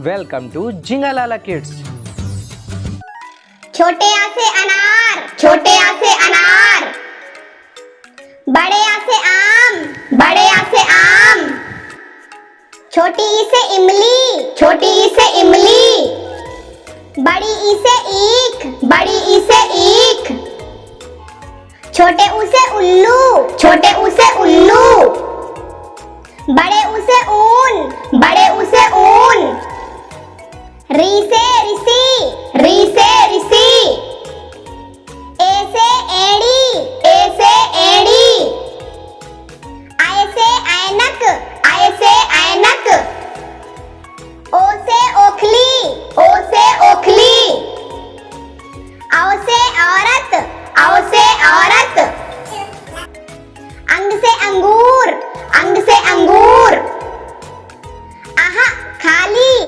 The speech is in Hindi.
Welcome to जिंगालाला kids. छोटे आ से अनार, छोटे आ से अनार। बड़े आ से आम, बड़े आ से आम। छोटी ई से इमली, छोटी ई से इमली। बड़ी ई से ईख, बड़ी ई से ईख। छोटे ऊ से उल्लू, छोटे ऊ से उल्लू। बड़े अव से औरत अव से औरत अंग से अंगूर अंग से अंगूर